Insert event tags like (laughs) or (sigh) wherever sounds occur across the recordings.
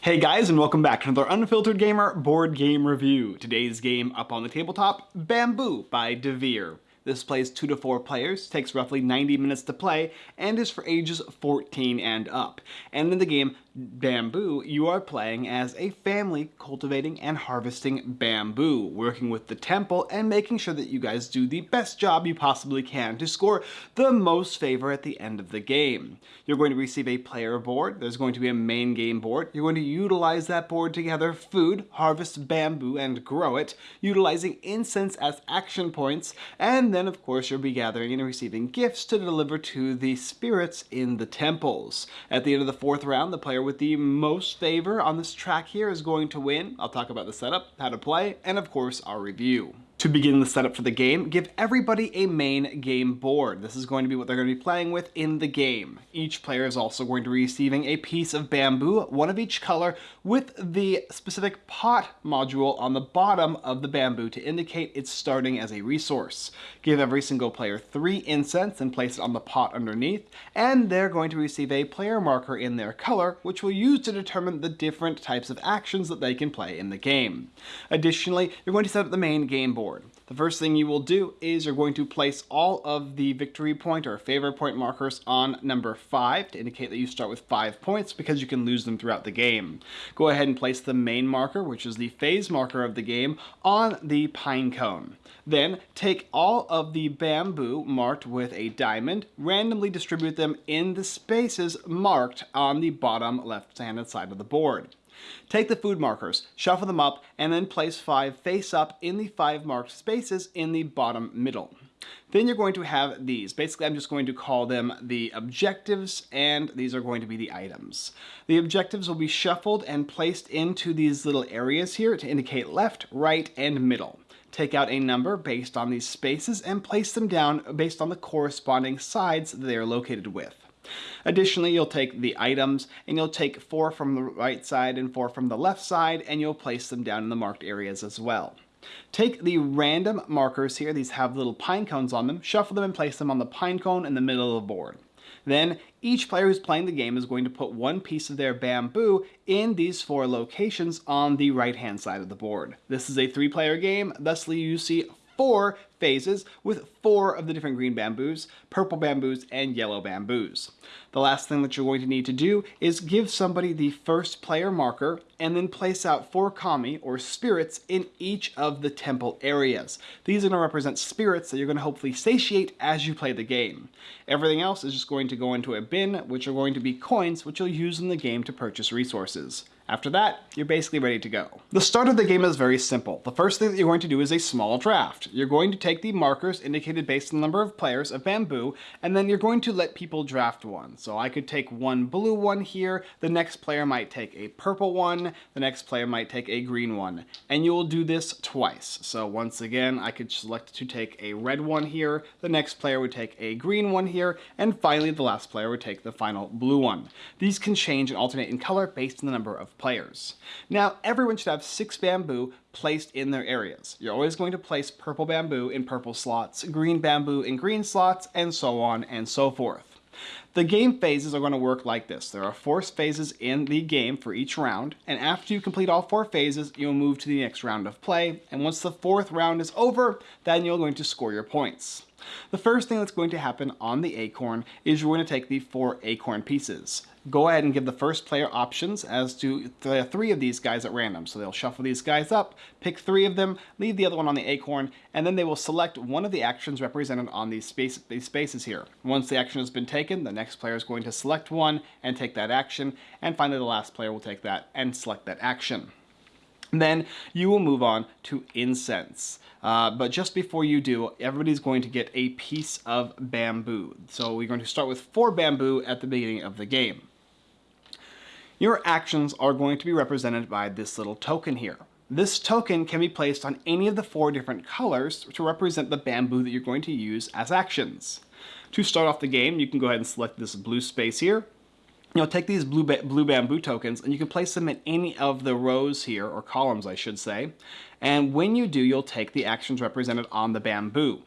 Hey guys and welcome back to another Unfiltered Gamer board game review. Today's game up on the tabletop, Bamboo by Devir. This plays 2 to 4 players, takes roughly 90 minutes to play, and is for ages 14 and up. And in the game Bamboo, you are playing as a family cultivating and harvesting bamboo, working with the temple and making sure that you guys do the best job you possibly can to score the most favor at the end of the game. You're going to receive a player board, there's going to be a main game board, you're going to utilize that board to gather food, harvest bamboo, and grow it, utilizing incense as action points, and then of course you'll be gathering and receiving gifts to deliver to the spirits in the temples. At the end of the fourth round, the player with the most favor on this track here is going to win. I'll talk about the setup, how to play, and of course our review. To begin the setup for the game, give everybody a main game board. This is going to be what they're going to be playing with in the game. Each player is also going to be receiving a piece of bamboo, one of each color, with the specific pot module on the bottom of the bamboo to indicate it's starting as a resource. Give every single player three incense and place it on the pot underneath, and they're going to receive a player marker in their color, which we'll use to determine the different types of actions that they can play in the game. Additionally, you're going to set up the main game board board. The first thing you will do is you're going to place all of the victory point or favor point markers on number 5 to indicate that you start with 5 points because you can lose them throughout the game. Go ahead and place the main marker, which is the phase marker of the game, on the pine cone. Then take all of the bamboo marked with a diamond, randomly distribute them in the spaces marked on the bottom left-handed side of the board. Take the food markers, shuffle them up, and then place five face up in the five marked spaces in the bottom middle. Then you're going to have these. Basically, I'm just going to call them the objectives, and these are going to be the items. The objectives will be shuffled and placed into these little areas here to indicate left, right, and middle. Take out a number based on these spaces and place them down based on the corresponding sides they are located with. Additionally, you'll take the items and you'll take four from the right side and four from the left side and you'll place them down in the marked areas as well. Take the random markers here, these have little pine cones on them, shuffle them and place them on the pine cone in the middle of the board. Then each player who's playing the game is going to put one piece of their bamboo in these four locations on the right hand side of the board. This is a three player game, thusly you see four phases with four of the different green bamboos, purple bamboos, and yellow bamboos. The last thing that you're going to need to do is give somebody the first player marker and then place out four kami or spirits in each of the temple areas. These are going to represent spirits that you're going to hopefully satiate as you play the game. Everything else is just going to go into a bin, which are going to be coins, which you'll use in the game to purchase resources. After that, you're basically ready to go. The start of the game is very simple. The first thing that you're going to do is a small draft. You're going to take the markers indicated based on the number of players of bamboo, and then you're going to let people draft one. So I could take one blue one here, the next player might take a purple one, the next player might take a green one. And you will do this twice. So once again, I could select to take a red one here, the next player would take a green one here, and finally the last player would take the final blue one. These can change and alternate in color based on the number of players. Now, everyone should have six bamboo placed in their areas. You're always going to place purple bamboo in purple slots, green bamboo in green slots, and so on and so forth. The game phases are going to work like this. There are four phases in the game for each round, and after you complete all four phases, you'll move to the next round of play, and once the fourth round is over, then you're going to score your points. The first thing that's going to happen on the acorn is you're going to take the four acorn pieces go ahead and give the first player options as to the three of these guys at random. So they'll shuffle these guys up, pick three of them, leave the other one on the acorn, and then they will select one of the actions represented on these, space, these spaces here. Once the action has been taken, the next player is going to select one and take that action, and finally the last player will take that and select that action. And (laughs) then you will move on to incense. Uh, but just before you do, everybody's going to get a piece of bamboo. So we're going to start with four bamboo at the beginning of the game. Your actions are going to be represented by this little token here. This token can be placed on any of the four different colors to represent the bamboo that you're going to use as actions. To start off the game, you can go ahead and select this blue space here. You'll take these blue, ba blue bamboo tokens and you can place them in any of the rows here, or columns I should say. And when you do, you'll take the actions represented on the bamboo.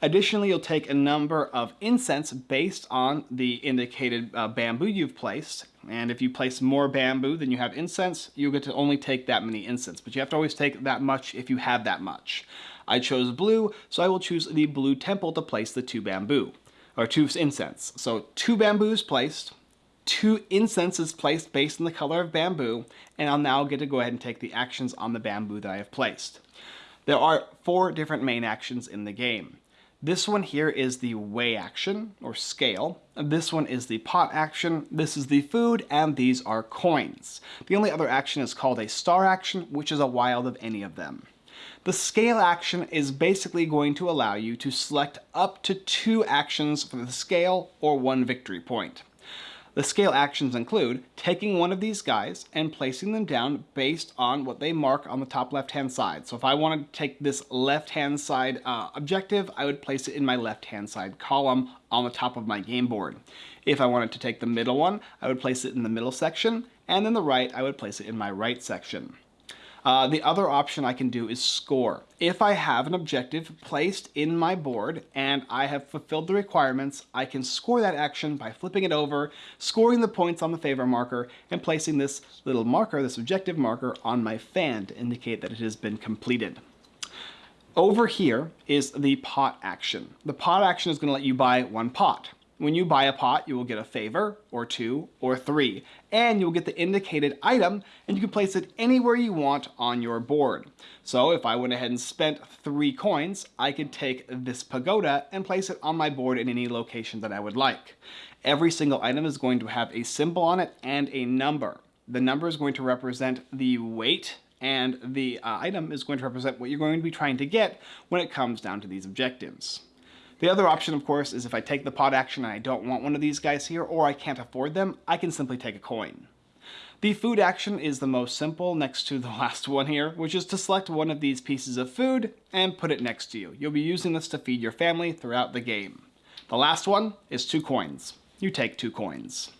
Additionally, you'll take a number of incense based on the indicated uh, bamboo you've placed, And if you place more bamboo than you have incense, you get to only take that many incense, but you have to always take that much if you have that much. I chose blue, so I will choose the blue temple to place the two bamboo, or two incense. So two bamboos placed, two incenses placed based on the color of bamboo, and I'll now get to go ahead and take the actions on the bamboo that I have placed. There are four different main actions in the game. This one here is the weigh action, or scale. This one is the pot action, this is the food, and these are coins. The only other action is called a star action, which is a wild of any of them. The scale action is basically going to allow you to select up to two actions for the scale or one victory point. The scale actions include taking one of these guys and placing them down based on what they mark on the top left-hand side. So if I wanted to take this left-hand side uh, objective, I would place it in my left-hand side column on the top of my game board. If I wanted to take the middle one, I would place it in the middle section, and then the right, I would place it in my right section. Uh, the other option I can do is score. If I have an objective placed in my board and I have fulfilled the requirements, I can score that action by flipping it over, scoring the points on the favor marker, and placing this little marker, this objective marker, on my fan to indicate that it has been completed. Over here is the pot action. The pot action is going to let you buy one pot. When you buy a pot, you will get a favor, or two, or three, and you'll get the indicated item, and you can place it anywhere you want on your board. So if I went ahead and spent three coins, I could take this pagoda and place it on my board in any location that I would like. Every single item is going to have a symbol on it and a number. The number is going to represent the weight and the uh, item is going to represent what you're going to be trying to get when it comes down to these objectives. The other option, of course, is if I take the pot action and I don't want one of these guys here, or I can't afford them, I can simply take a coin. The food action is the most simple next to the (laughs) last one here, which is to select one of these pieces of food and put it next to you. You'll be using this to feed your family throughout the game. The last one is two coins. You take two coins.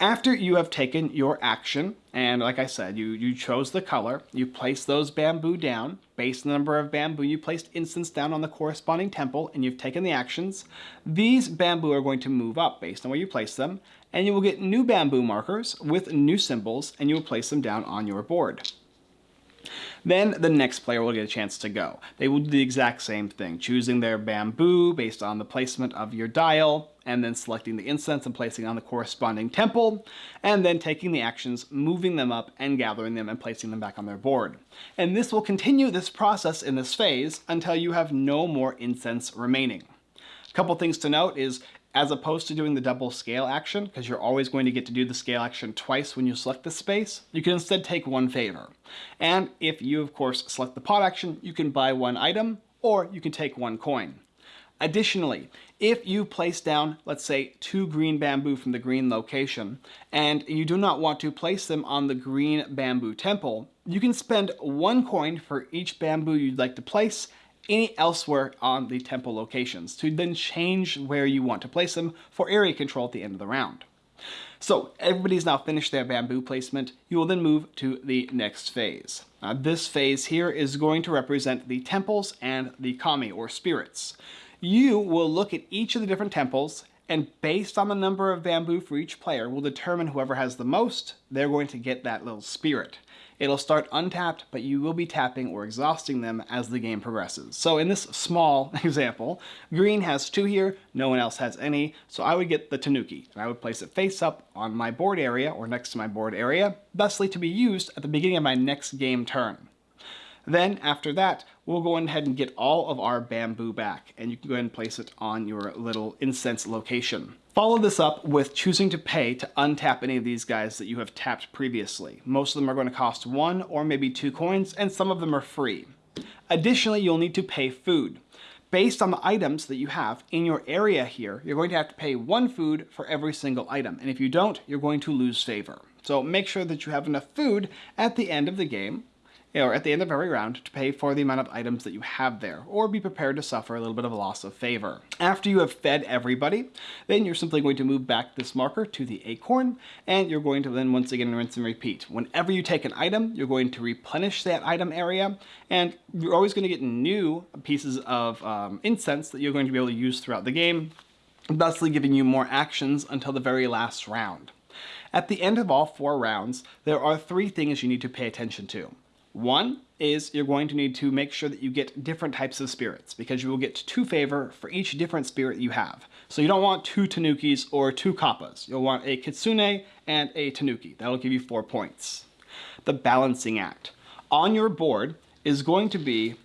After you have taken your action, and like I said, you, you chose the color, you place those bamboo down, based on the number of bamboo you placed incense down on the corresponding temple, and you've taken the actions, these bamboo are going to move up based on where you place them, and you will get new bamboo markers with new symbols, and you will place them down on your board. Then the next player will get a chance to go. They will do the exact same thing, choosing their bamboo based on the placement of your dial, and then selecting the incense and placing on the corresponding temple, and then taking the actions, moving them up and gathering them and placing them back on their board. And this will continue this process in this phase until you have no more incense remaining. A couple things to note is as opposed to doing the double scale action, because you're always going to get to do the scale action twice when you select the space, you can instead take one favor. And if you, of course, select the pot action, you can buy one item, or you can take one coin. Additionally, if you place down, let's say, two green bamboo from the green location, and you do not want to place them on the green bamboo temple, you can spend one coin for each bamboo you'd like to place any elsewhere on the temple locations to then change where you want to place them for area control at the end of the round. So everybody's now finished their bamboo placement. You will then move to the next phase. Now, this phase here is going to represent the temples and the kami or spirits. You will look at each of the different temples and based on the number of bamboo for each player will determine whoever has the most, they're going to get that little spirit. It'll start untapped, but you will be tapping or exhausting them as the game progresses. So in this small (laughs) example, green has two here, no one else has any, so I would get the Tanuki, and I would place it face up on my board area or next to my board area, thusly to be used at the beginning of my next game turn. Then after that, we'll go ahead and get all of our bamboo back and you can go ahead and place it on your little incense location. Follow this up with choosing to pay to untap any of these guys that you have tapped previously. Most of them are going to cost one or maybe two coins and some of them are free. Additionally, you'll need to pay food. Based on the items that you have in your area here, you're going to have to pay one food for every single item. And if you don't, you're going to lose favor. So make sure that you have enough food at the end of the game or at the end of every round to pay for the amount of items that you have there, or be prepared to suffer a little bit of a loss of favor. After you have fed everybody, then you're simply going to move back this marker to the acorn, and you're going to then once again rinse and repeat. Whenever you take an item, you're going to replenish that item area, and you're always going to get new pieces of um, incense that you're going to be able to use throughout the game, thusly giving you more actions until the very last round. At the end of all four rounds, there are three things you need to pay attention to. One is you're going to need to make sure that you get different types of spirits because you will get two favor for each different spirit you have. So you don't want two Tanukis or two Kappas. You'll want a Kitsune and a Tanuki. That'll give you four points. The balancing act. On your board is going to be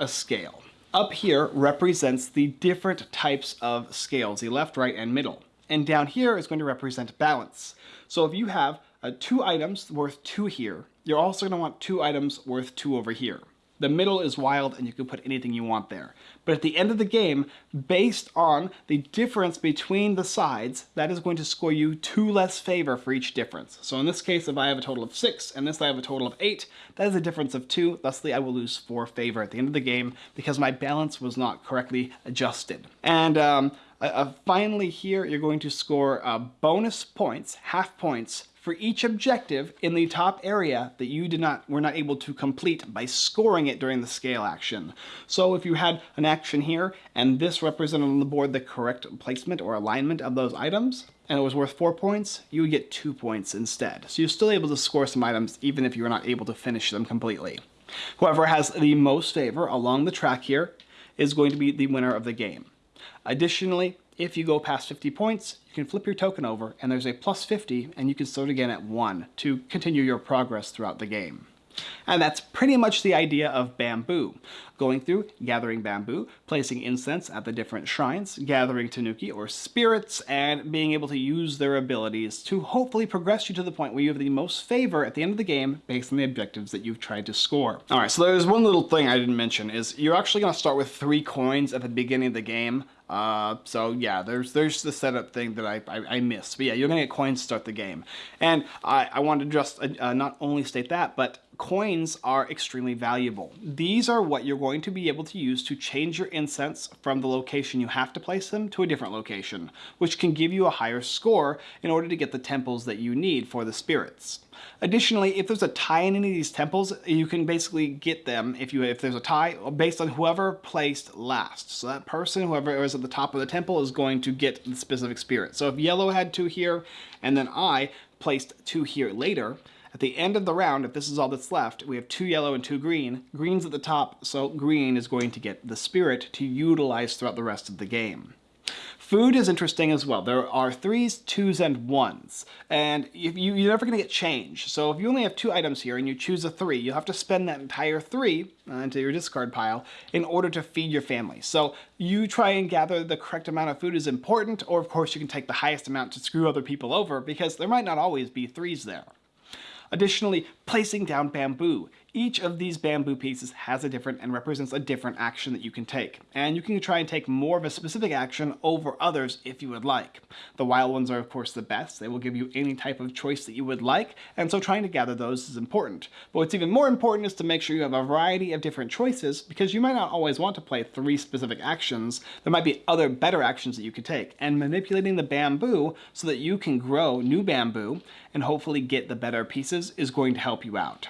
a scale. Up here represents the different types of scales, the left, right, and middle. And down here is going to represent balance. So if you have uh, two items worth two here, you're also going to want two items worth two over here. The middle is wild and you can put anything you want there. But at the end of the game, based on the difference between the sides, that is going to score you two less favor for each difference. So in this case, if I have a total of six and this I have a total of eight, that is a difference of two. Thusly, I will lose four favor at the end of the game because my balance was not correctly adjusted. And um, uh, finally here, you're going to score uh, bonus points, half points, for each objective in the top area that you did not were not able to complete by scoring it during the scale action. So if you had an action here and this represented on the board the correct placement or alignment of those items, and it was worth four points, you would get two points instead. So you're still able to score some items even if you were not able to finish them completely. Whoever has the most favor along the track here is going to be the winner of the game. Additionally, if you go past 50 points, you can flip your token over and there's a plus 50 and you can start again at 1 to continue your progress throughout the game. And that's pretty much the idea of bamboo. Going through, gathering bamboo, placing incense at the different shrines, gathering tanuki or spirits, and being able to use their abilities to hopefully progress you to the point where you have the most favor at the end of the game based on the objectives that you've tried to score. Alright, so there's one little thing I didn't mention is you're actually going to start with three coins at the beginning of the game. Uh, so yeah, there's there's the setup thing that I, I, I missed. But yeah, you're gonna get coins to start the game. And I, I wanted to just uh, not only state that, but coins are extremely valuable. These are what you're going to be able to use to change your incense from the location you have to place them to a different location, which can give you a higher score in order to get the temples that you need for the spirits. Additionally, if there's a tie in any of these temples, you can basically get them if you if there's a tie based on whoever placed last. So that person, whoever is at the top of the temple, is going to get the specific spirit. So if yellow had two here, and then I placed two here later, at the end of the round, if this is all that's left, we have two yellow and two green. Green's at the top, so green is going to get the spirit to utilize throughout the rest of the game. Food is interesting as well. There are threes, twos, and ones. And you, you're never going to get change. So if you only have two items here and you choose a three, you'll have to spend that entire three uh, into your discard pile in order to feed your family. So you try and gather the correct amount of food is important, or of course you can take the highest amount to screw other people over because there might not always be threes there. Additionally, placing down bamboo. Each of these bamboo pieces has a different and represents a different action that you can take. And you can try and take more of a specific action over others if you would like. The wild ones are of course the best. They will give you any type of choice that you would like, and so trying to gather those is important. But what's even more important is to make sure you have a variety of different choices because you might not always want to play three specific actions. There might be other better actions that you could take. And manipulating the bamboo so that you can grow new bamboo and hopefully get the better pieces is going to help you out.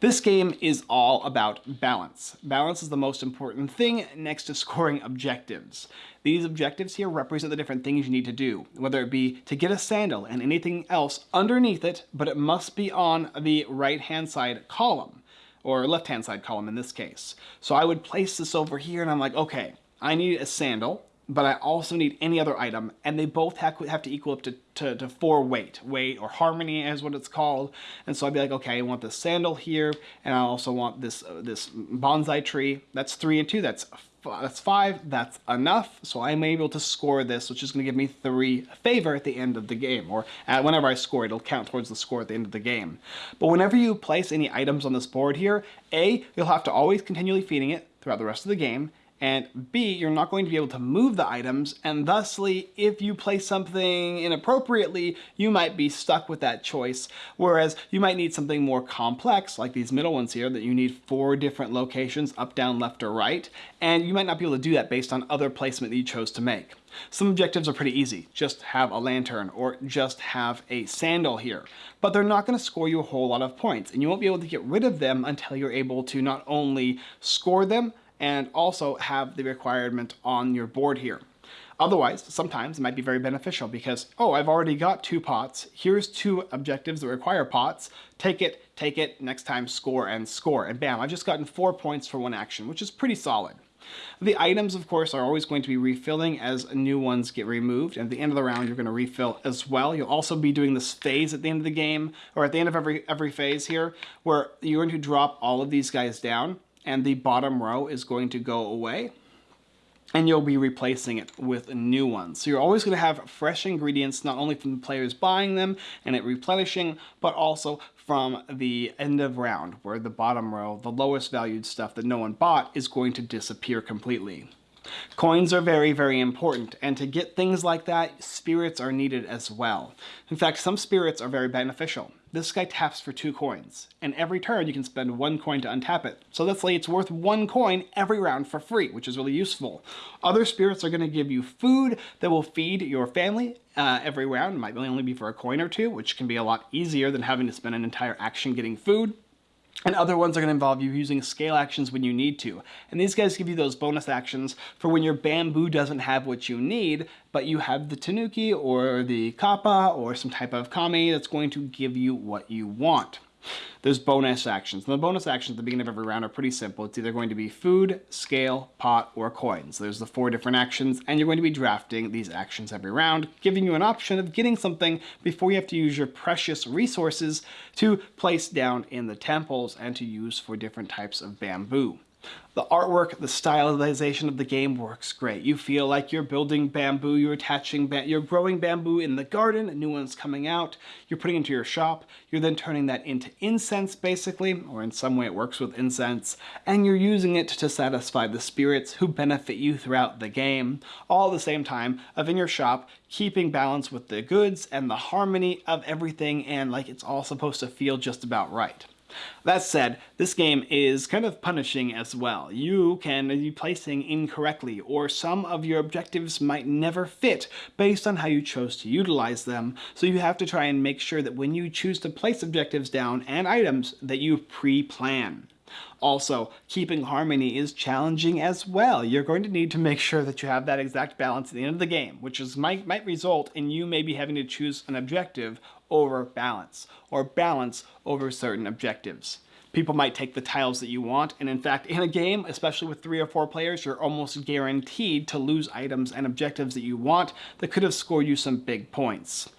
This game is all about balance. Balance is the most important thing next to scoring objectives. These objectives here represent the different things you need to do, whether it be to get a sandal and anything else underneath it, but it must be on the right-hand side column, or left-hand side column in this case. So I would place this over here and I'm like, okay, I need a sandal, but I also need any other item, and they both have, to equal up to, to, to, four weight. Weight, or harmony is what it's called. And so I'd be like, okay, I want this sandal here, and I also want this uh, this bonsai tree. That's three and two, that's that's five, that's enough. So I'm able to score this, which is gonna give me three favor at the end of the game, or whenever I score, it'll count towards the score at the end of the game. But whenever you place any items on this board here, A, you'll have to always continually feeding it throughout the rest of the game, and B, you're not going to be able to move the items, and thusly, if you place something inappropriately, you might be stuck with that choice, whereas you might need something more complex, like these middle ones here, that you need four different locations, up, down, left, or right, and you might not be able to do that based on other placement that you chose to make. Some objectives are pretty easy. Just have a lantern or just have a sandal here. But they're not going to score you a whole lot of points and you won't be able to get rid of them until you're able to not only score them, and also have the requirement on your board here. Otherwise, sometimes it might be very beneficial because, oh, I've already got two pots. Here's two objectives that require pots. Take it, take it, next time score and score. And bam, I've just gotten four points for one action, which is pretty solid. The items, of course, are always going to be refilling as new ones get removed. And at the end of the round, you're going to refill as well. You'll also be doing this phase at the end of the game, or at the end of every, every phase here, where you're going to drop all of these guys down, and the bottom row is going to go away and you'll be replacing it with new ones. So you're always going to have fresh ingredients, not only from the players buying them and it replenishing, but also from the end of round, where the bottom row, the lowest valued stuff that no one bought, is going to disappear completely. Coins are very, very important, and to get things like that, spirits are needed as well. In fact, some spirits are very beneficial. This guy taps for two coins, and every turn you can spend one coin to untap it. So let's say it's worth one coin every round for free, which is really useful. Other spirits are going to give you food that will feed your family uh, every round. It might only be for a coin or two, which can be a lot easier than having to spend an entire action getting food. And other ones are going to involve you using scale actions when you need to. And these guys give you those bonus actions for when your bamboo doesn't have what you need, but you have the tanuki or the kappa or some type of kami that's going to give you what you want. There's bonus actions. And the bonus actions at the beginning of every round are pretty simple. It's either going to be food, scale, pot, or coins. There's the four different actions, and you're going to be drafting these actions every round, giving you an option of getting something before you have to use your precious resources to place down in the temples and to use for different types of bamboo. The artwork, the stylization of the game works great. You feel like you're building bamboo, you're attaching, you're growing bamboo in the garden, a new one's coming out, you're putting into your shop, you're then turning that into incense basically, or in some way it works with incense, and you're using it to satisfy the spirits who benefit you throughout the game, all at the same time of in your shop keeping balance with the goods and the harmony of everything and like it's all supposed to feel just about right. That said, this game is kind of punishing as well. You can be placing incorrectly, or some of your objectives might never fit based on how you chose to utilize them, so you have to try and make sure that when you choose to place objectives down and items that you pre-plan. Also, keeping harmony is challenging as well. You're going to need to make sure that you have that exact balance at the end of the game, which is might, might result in you maybe having to choose an objective over balance, or balance over certain objectives people might take the tiles that you want, and in fact, in a game, especially with three or four players, you're almost guaranteed to lose items and objectives that you want that could have scored you some big points.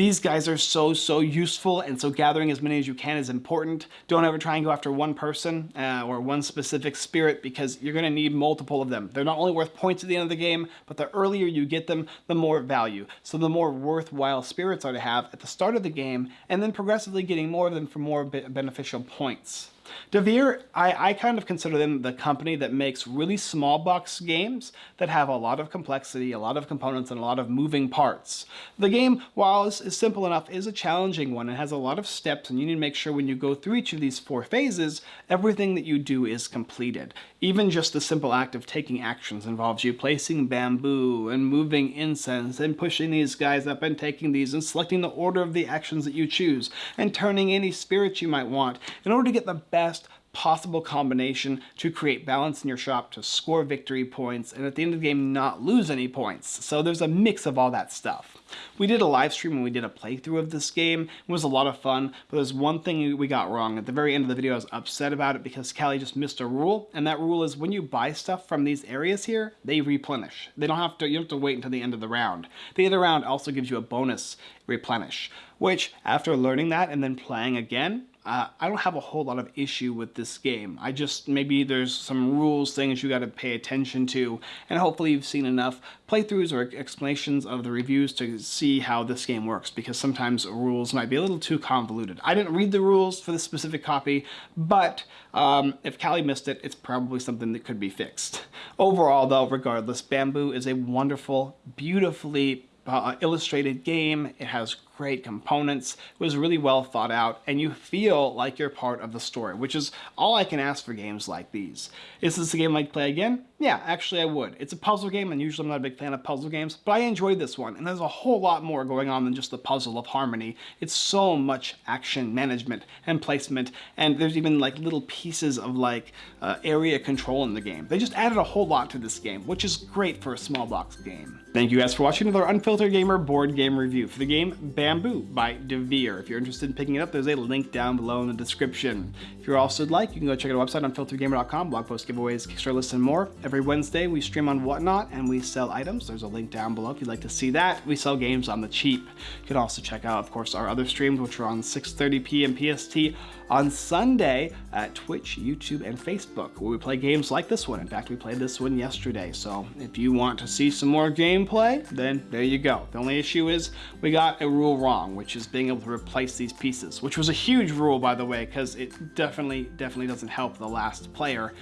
These guys are so, so useful, and so gathering as many as you can is important. Don't ever try and go after one person uh, or one specific spirit because you're going to need multiple of them. They're not only worth points at the end of the game, but the earlier you get them, the more value. So the more worthwhile spirits are to have at the start of the game, and then progressively getting more of them for more beneficial points. Devir, I, I kind of consider them the company that makes really small box games that have a lot of complexity, a lot of components, and a lot of moving parts. The game, while is, is simple enough, is a challenging one. It has a lot of steps, and you need to make sure when you go through each of these four phases, everything that you do is completed. Even just the simple act of taking actions involves you placing bamboo and moving incense and pushing these guys up and taking these and selecting the order of the actions that you choose and turning any spirits you might want in order to get the best possible combination to create balance in your shop to score victory points and at the end of the game not lose any points. So there's a mix of all that stuff. We did a live stream and we did a playthrough of this game. It was a lot of fun, but there's one thing we got wrong. At the very end of the video, I was upset about it because Callie just missed a rule, and that rule is when you buy stuff from these areas here, they replenish. They don't have to, you don't have to wait until the end of the round. The end of the round also gives you a bonus replenish, which after learning that and then playing again, uh, I don't have a whole lot of issue with this game. I just, maybe there's some rules, things you gotta pay attention to, and hopefully you've seen enough playthroughs or explanations of the reviews to see how this game works, because sometimes rules might be a little too convoluted. I didn't read the rules for this specific copy, but um, if Callie missed it, it's probably something that could be fixed. Overall though, regardless, Bamboo is a wonderful, beautifully uh, illustrated game. It has great components. It was really well thought out, and you feel like you're part of the story, which is all I can ask for games like these. Is this a game I'd play again? Yeah, actually I would. It's a puzzle game, and usually I'm not a big fan of puzzle games, but I enjoyed this one, and there's a whole lot more going on than just the puzzle of harmony. It's so much action management and placement, and there's even like little pieces of like uh, area control in the game. They just added a whole lot to this game, which is great for a small box game. Thank you guys for watching another Unfiltered Gamer board game review for the game Bamboo by Devir. If you're interested in picking it up, there's a link down below in the description. If you're also like, you can go check out our website, unfilteredgamer.com, blog posts, giveaways, Kickstarter lists, and more. Every Wednesday, we stream on Whatnot, and we sell items. There's a link down below if you'd like to see that. We sell games on the cheap. You can also check out, of course, our other streams, which are on 6.30 p.m. PST on Sunday at Twitch, YouTube, and Facebook, where we play games like this one. In fact, we played this one yesterday, so if you want to see some more gameplay, then there you go. The only issue is we got a rule wrong, which is being able to replace these pieces, which was a huge rule, by the way, because it definitely, definitely doesn't help the last player.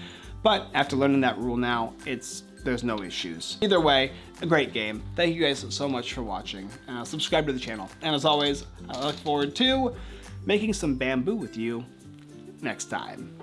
But after learning that rule now, it's there's no issues. Either way, a great game. Thank you guys so much for watching. Uh, subscribe to the channel. And as always, I look forward to making some bamboo with you next time.